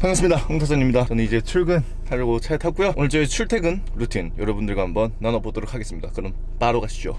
반갑습니다. 홍타선입니다. 저는 이제 출근하려고 차에 탔고요. 오늘 저희 출퇴근 루틴 여러분들과 한번 나눠보도록 하겠습니다. 그럼 바로 가시죠.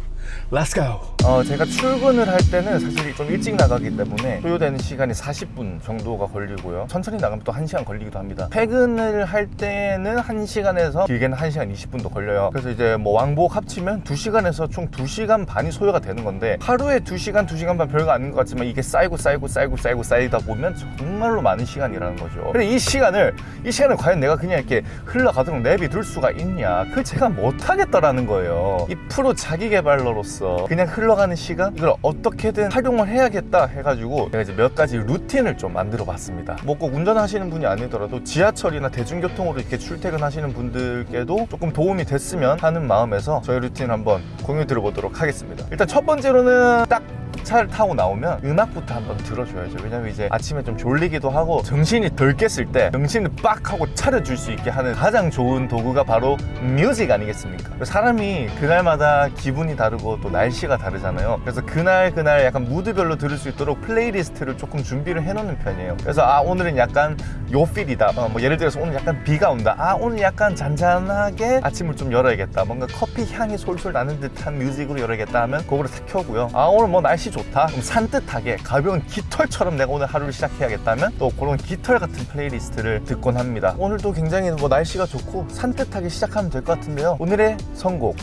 Let's go. 어, 제가 출근을 할 때는 사실 좀 일찍 나가기 때문에 소요되는 시간이 40분 정도가 걸리고요. 천천히 나가면 또 1시간 걸리기도 합니다. 퇴근을 할 때는 1시간에서 길게는 1시간 20분도 걸려요. 그래서 이제 뭐 왕복 합치면 2시간에서 총 2시간 반이 소요가 되는 건데 하루에 2시간 2시간 반 별거 아닌 것 같지만 이게 쌓이고 쌓이고 쌓이고 쌓이고 쌓이다 보면 정말로 많은 시간이라는 거죠 이 시간을 이 시간을 과연 내가 그냥 이렇게 흘러가도록 내비둘 수가 있냐? 그걸 제가 못하겠다라는 거예요. 이 프로 자기개발러로서 그냥 흘러가는 시간? 이걸 어떻게든 활용을 해야겠다 해가지고 제가 이제 몇 가지 루틴을 좀 만들어 봤습니다. 뭐 꼭 운전하시는 분이 아니더라도 지하철이나 대중교통으로 이렇게 출퇴근하시는 분들께도 조금 도움이 됐으면 하는 마음에서 저희 루틴 한번 공유 드려보도록 하겠습니다. 일단 첫 번째로는 딱 차를 타고 나오면 음악부터 한번 들어줘야죠. 왜냐면 이제 아침에 좀 졸리기도 하고 정신이 덜 깼을 때 정신을 빡 하고 차려줄 수 있게 하는 가장 좋은 도구가 바로 music 아니겠습니까? 사람이 그날마다 기분이 다르고 또 날씨가 다르잖아요. 그래서 그날 그날 약간 무드별로 들을 수 있도록 playlist를 조금 준비를 해놓는 편이에요. 그래서 아 오늘은 약간 요 feel이다. 어, 뭐 예를 들어서 오늘 약간 비가 온다. 아 오늘 약간 잔잔하게 아침을 좀 열어야겠다. 뭔가 커피 향이 솔솔 나는 듯한 music으로 열어야겠다 하면 그거를 탁 켜고요. 아 오늘 뭐 날씨 좋다? 그럼 산뜻하게 가벼운 깃털처럼 내가 오늘 하루를 시작해야겠다면 또 그런 깃털 같은 playlist를 듣곤 합니다. 오늘도 굉장히 뭐 날씨가 좋고 산뜻하게 시작하면 될 것 같은데요. 오늘의 선곡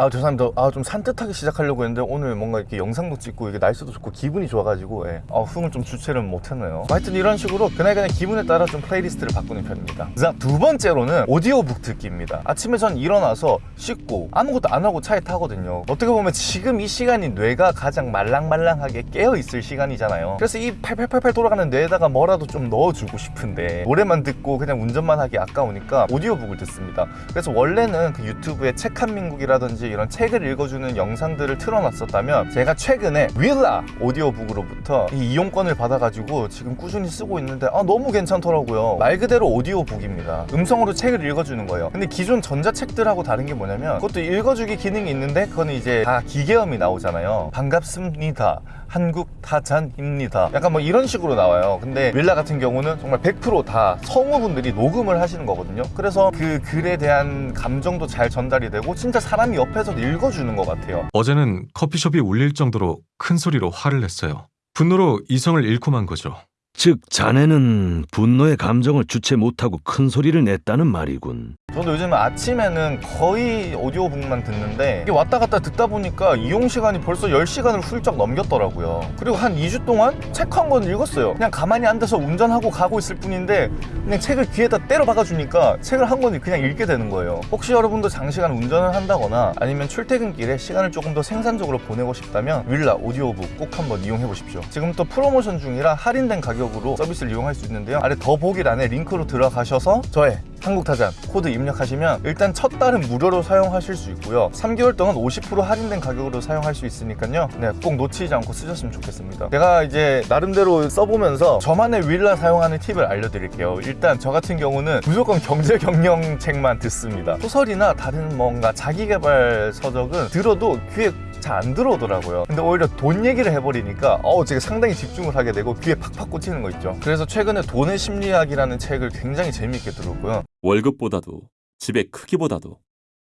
아 죄송합니다 아 좀 산뜻하게 시작하려고 했는데 오늘 뭔가 이렇게 영상도 찍고 이게 날씨도 좋고 기분이 좋아가지고 예. 아, 흥을 좀 주체를 못했네요. 하여튼 이런 식으로 그날그날 기분에 따라 좀 playlist를 바꾸는 편입니다. 자 두 번째로는 오디오북 듣기입니다. 아침에 전 일어나서 씻고 아무것도 안 하고 차에 타거든요. 어떻게 보면 지금 이 시간이 뇌가 가장 말랑말랑하게 깨어있을 시간이잖아요. 그래서 이 팔팔팔팔 돌아가는 뇌에다가 뭐라도 좀 넣어주고 싶은데 노래만 듣고 그냥 운전만 하기 아까우니까 오디오북을 듣습니다. 그래서 원래는 그 유튜브에 책한 민국이라든지 이런 책을 읽어주는 영상들을 틀어놨었다면 제가 최근에 윌라 오디오북으로부터 이 이용권을 받아가지고 지금 꾸준히 쓰고 있는데 아 너무 괜찮더라고요. 말 그대로 오디오북입니다. 음성으로 책을 읽어주는 거예요. 근데 기존 전자책들하고 다른 게 뭐냐면 그것도 읽어주기 기능이 있는데 그거는 이제 다 기계음이 나오잖아요. 반갑습니다. 한국 타잔입니다. 약간 뭐 이런 식으로 나와요. 근데 윌라 같은 경우는 정말 100%다 성우분들이 녹음을 하시는 거거든요. 그래서 그 글에 대한 감정도 잘 전달이 되고 진짜 사람이 옆에 서 읽어주는 것 같아요 어제는 커피숍이 울릴 정도로 큰 소리로 화를 냈어요. 분노로 이성을 잃고 만 거죠. 즉 자네는 분노의 감정을 주체 못하고 큰 소리를 냈다는 말이군. 저도 요즘 아침에는 거의 오디오북만 듣는데 이게 왔다 갔다 듣다 보니까 이용 시간이 벌써 10시간을 훌쩍 넘겼더라고요. 그리고 한 2주 동안 책 한 권 읽었어요. 그냥 가만히 앉아서 운전하고 가고 있을 뿐인데 그냥 책을 귀에다 때려 박아주니까 책을 한 권을 그냥 읽게 되는 거예요. 혹시 여러분도 장시간 운전을 한다거나 아니면 출퇴근길에 시간을 조금 더 생산적으로 보내고 싶다면 윌라 오디오북 꼭 한번 이용해 보십시오. 지금 또 프로모션 중이라 할인된 가격 으로 서비스를 이용할 수 있는데요. 아래 더보기란에 링크로 들어가셔서 저의 한국타잔 코드 입력하시면 일단 첫 달은 무료로 사용하실 수 있고요. 3개월 동안 50% 할인된 가격으로 사용할 수 있으니까요. 네, 꼭 놓치지 않고 쓰셨으면 좋겠습니다. 제가 이제 나름대로 써보면서 저만의 윌라 사용하는 팁을 알려드릴게요. 일단 저 같은 경우는 무조건 경제 경영 책만 듣습니다. 소설이나 다른 뭔가 자기개발 서적은 들어도 귀에 잘 안 들어오더라고요 근데 오히려 돈 얘기를 해버리니까 어우 제가 상당히 집중을 하게 되고 귀에 팍팍 꽂히는 거 있죠 그래서 최근에 돈의 심리학이라는 책을 굉장히 재미있게 들었고요 월급보다도 집의 크기보다도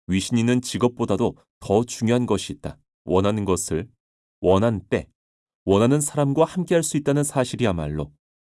위신 있는 직업보다도 더 중요한 것이 있다. 원하는 것을 원할 때 원하는 사람과 함께할 수 있다는 사실이야말로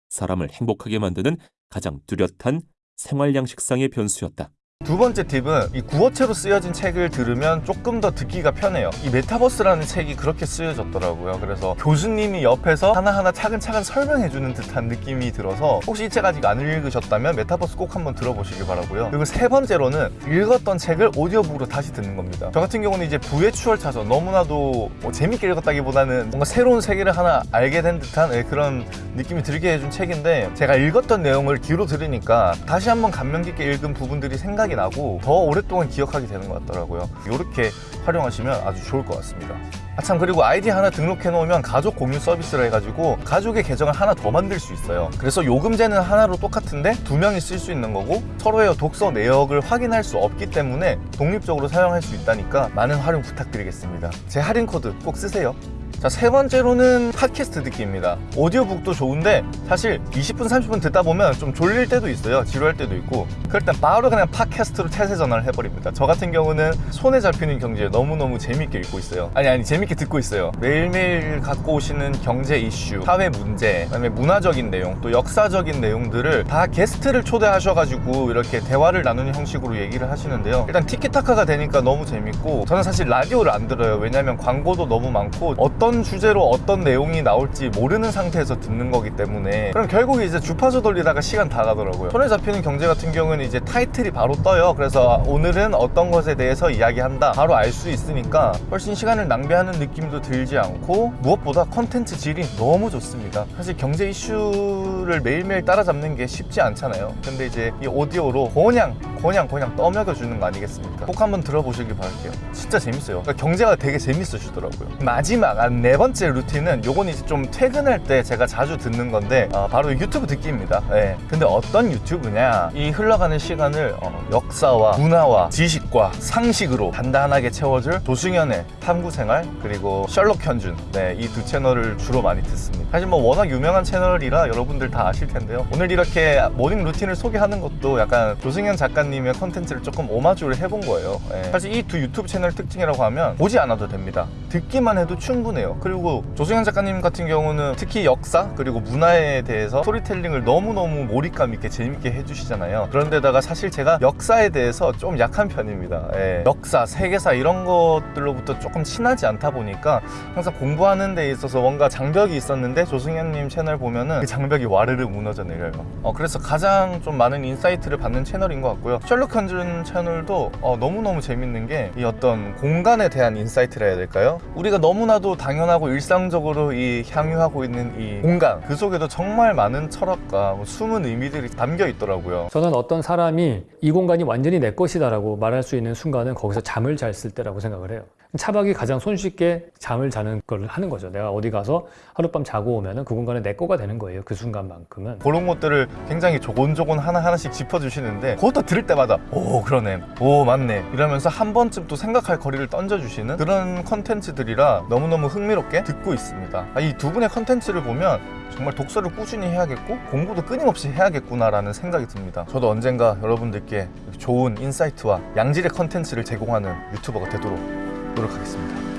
사람을 행복하게 만드는 가장 뚜렷한 생활 양식상의 변수였다. 두 번째 팁은 이 구어체로 쓰여진 책을 들으면 조금 더 듣기가 편해요. 이 메타버스라는 책이 그렇게 쓰여졌더라고요. 그래서 교수님이 옆에서 하나하나 차근차근 설명해주는 듯한 느낌이 들어서 혹시 이 책 아직 안 읽으셨다면 메타버스 꼭 한번 들어보시길 바라고요. 그리고 세 번째로는 읽었던 책을 오디오북으로 다시 듣는 겁니다. 저 같은 경우는 이제 부의 추월차선 너무나도 뭐 재밌게 읽었다기보다는 뭔가 새로운 세계를 하나 알게 된 듯한 예, 그런 느낌이 들게 해준 책인데 제가 읽었던 내용을 귀로 들으니까 다시 한번 감명 깊게 읽은 부분들이 생각이 나고 더 오랫동안 기억하게 되는 것 같더라고요. 이렇게 활용하시면 아주 좋을 것 같습니다. 아참 그리고 아이디 하나 등록해 놓으면 가족 공유 서비스를 해가지고 가족의 계정을 하나 더 만들 수 있어요. 그래서 요금제는 하나로 똑같은데 두 명이 쓸 수 있는 거고 서로의 독서 내역을 확인할 수 없기 때문에 독립적으로 사용할 수 있다니까 많은 활용 부탁드리겠습니다. 제 할인 코드 꼭 쓰세요 자 세 번째로는 팟캐스트 듣기입니다. 오디오북도 좋은데 사실 20분 30분 듣다 보면 좀 졸릴 때도 있어요. 지루할 때도 있고. 그럴 땐 바로 그냥 팟캐스트로 태세 전환을 해버립니다. 저 같은 경우는 손에 잡히는 경제 너무너무 재밌게 읽고 있어요. 아니 아니 재밌게 듣고 있어요. 매일매일 갖고 오시는 경제 이슈 사회 문제 그다음에 문화적인 내용 또 역사적인 내용들을 다 게스트를 초대하셔가지고 이렇게 대화를 나누는 형식으로 얘기를 하시는데요. 일단 티키타카가 되니까 너무 재밌고 저는 사실 라디오를 안 들어요. 왜냐면 광고도 너무 많고 어떤 주제로 어떤 내용이 나올지 모르는 상태에서 듣는 거기 때문에 그럼 결국 이제 주파수 돌리다가 시간 다 가더라고요. 손에 잡히는 경제 같은 경우는 이제 타이틀이 바로 떠요. 그래서 오늘은 어떤 것에 대해서 이야기한다. 바로 알 수 있으니까 훨씬 시간을 낭비하는 느낌도 들지 않고 무엇보다 컨텐츠 질이 너무 좋습니다. 사실 경제 이슈를 매일매일 따라잡는 게 쉽지 않잖아요. 근데 이제 이 오디오로 그냥 그냥 그냥 떠먹여 주는 거 아니겠습니까? 꼭 한번 들어보시길 바랄게요. 진짜 재밌어요. 그러니까 경제가 되게 재밌으시더라고요. 마지막 아, 네 번째 루틴은 요건 이제 좀 퇴근할 때 제가 자주 듣는 건데 아, 바로 유튜브 듣기입니다. 예. 근데 어떤 유튜브냐? 이 흘러가는 시간을 어, 역사와 문화와 지식과 상식으로 단단하게 채워줄 조승연의 탐구생활 그리고 셜록 현준. 네, 이 두 채널을 주로 많이 듣습니다. 사실 뭐 워낙 유명한 채널이라 여러분들 다 아실 텐데요. 오늘 이렇게 모닝 루틴을 소개하는 것도 약간 조승연 작가님의 컨텐츠를 조금 오마주를 해본 거예요. 예. 사실 이 두 유튜브 채널 특징이라고 하면 보지 않아도 됩니다. 듣기만 해도 충분해요 그리고 조승연 작가님 같은 경우는 특히 역사 그리고 문화에 대해서 스토리텔링을 너무너무 몰입감 있게 재밌게 해주시잖아요. 그런데다가 사실 제가 역사에 대해서 좀 약한 편입니다. 예. 역사, 세계사 이런 것들로부터 조금 친하지 않다 보니까 항상 공부하는 데 있어서 뭔가 장벽이 있었는데 조승연님 채널 보면은 그 장벽이 와르르 무너져 내려요. 어, 그래서 가장 좀 많은 insight를 받는 채널인 것 같고요. 셜록 현준 채널도 어, 너무너무 재밌는 게 이 어떤 공간에 대한 insight라 해야 될까요? 우리가 너무나도 당연 하고 일상적으로 이 향유하고 있는 이 공간 그 속에도 정말 많은 철학과 뭐 숨은 의미들이 담겨 있더라고요 저는 어떤 사람이 이 공간이 완전히 내 것이다 라고 말할 수 있는 순간은 거기서 잠을 잘 쓸 때라고 생각을 해요. 차박이 가장 손쉽게 잠을 자는 걸 하는 거죠. 내가 어디 가서 하룻밤 자고 오면 은 그 공간은 내 거가 되는 거예요. 그 순간만큼은. 그런 것들을 굉장히 조곤조곤 하나하나씩 짚어주시는데 그것도 들을 때마다 오 그러네 오 맞네 이러면서 한 번쯤 또 생각할 거리를 던져주시는 그런 컨텐츠들이라 너무너무 흥미롭게 듣고 있습니다 아, 이두 분의 컨텐츠를 보면 정말 독서를 꾸준히 해야겠고 공부도 끊임없이 해야겠구나라는 생각이 듭니다 저도 언젠가 여러분들께 좋은 insight와 양질의 컨텐츠를 제공하는 유튜버가 되도록 노력하겠습니다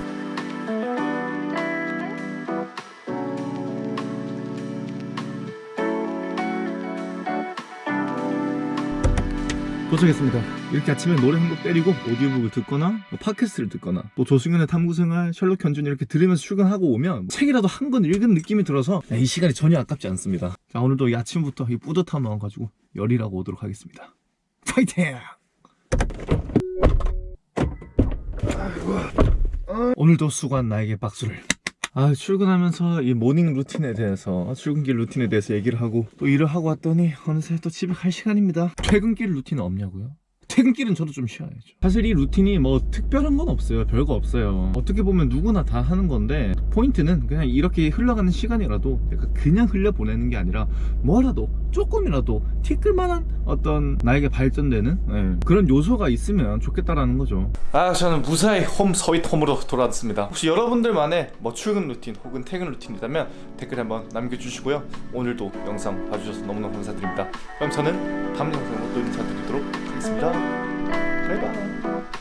도착했습니다. 이렇게 아침에 노래 한 곡 때리고 오디오북을 듣거나 뭐 팟캐스트를 듣거나 또 조승연의 탐구생활, 셜록 현준 이렇게 들으면서 출근하고 오면 책이라도 한 권 읽은 느낌이 들어서 이 시간이 전혀 아깝지 않습니다. 자 오늘도 이 아침부터 이 뿌듯한 마음 가지고 열일하고 오도록 하겠습니다. 파이팅! 오늘도 수고한 나에게 박수를. 아 출근하면서 이 모닝 루틴에 대해서 출근길 루틴에 대해서 얘기를 하고 또 일을 하고 왔더니 어느새 또 집에 갈 시간입니다 퇴근길 루틴 없냐고요? 퇴근길은 저도 좀 쉬어야죠 사실 이 루틴이 뭐 특별한 건 없어요. 별거 없어요. 어떻게 보면 누구나 다 하는 건데 포인트는 그냥 이렇게 흘러가는 시간이라도 그냥 흘려보내는 게 아니라 뭐라도 조금이라도 티끌만한 어떤 나에게 발전되는 예, 그런 요소가 있으면 좋겠다라는 거죠. 아 저는 무사히 home sweet home으로 돌아왔습니다. 혹시 여러분들만의 뭐 출근 루틴 혹은 퇴근 루틴이 있다면 댓글 한번 남겨주시고요. 오늘도 영상 봐주셔서 너무너무 감사드립니다. 그럼 저는 다음 영상으로 또 인사드리도록 하겠습니다. 바이바이